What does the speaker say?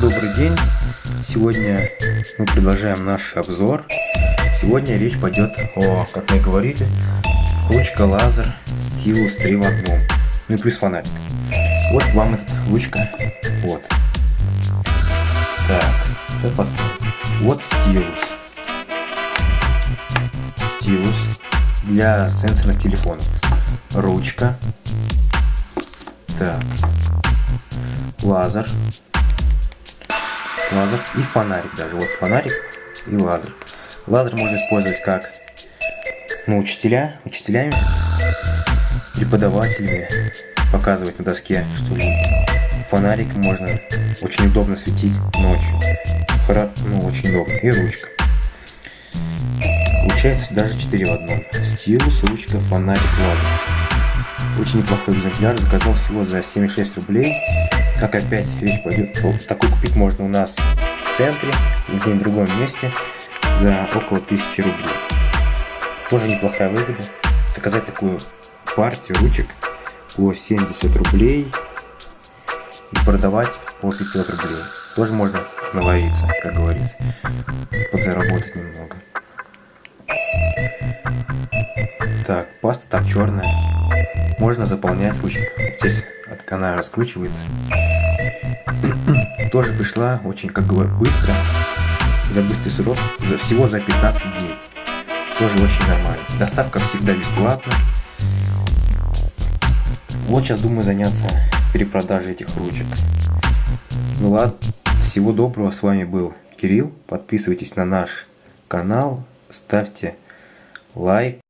Добрый день! Сегодня мы продолжаем наш обзор. Сегодня речь пойдет о, как мы говорили, ручка лазер стилус 3 в одном. Ну и плюс фонарик. Вот вам эта ручка. Вот. Так, давай посмотрим. Вот стилус. Стилус для сенсорных телефонов. Ручка. Так. Лазер лазер и фонарик даже. Вот фонарик и лазер. Лазер можно использовать как ну, учителя, учителями, преподавателями, показывать на доске, что фонарик можно очень удобно светить ночью. Хора, ну, очень удобно. И ручка. Получается даже 4 в одном. Стилус, ручка, фонарик, лазер. Очень неплохой экземпляр. Заказал всего за 76 рублей. Как опять речь пойдет, такой купить можно у нас в центре, где-нибудь в другом месте, за около 1000 рублей. Тоже неплохая выгода. Заказать такую партию ручек по 70 рублей и продавать по 500 рублей. Тоже можно наловиться, как говорится, подзаработать немного. Так, паста там черная. Можно заполнять ручки. Здесь от она раскручивается. Тоже пришла очень, как говорю, быстро. За быстрый срок. За, всего за 15 дней. Тоже очень нормально. Доставка всегда бесплатна. Вот сейчас думаю заняться перепродажей этих ручек. Ну ладно, всего доброго. С вами был Кирилл. Подписывайтесь на наш канал, ставьте лайк.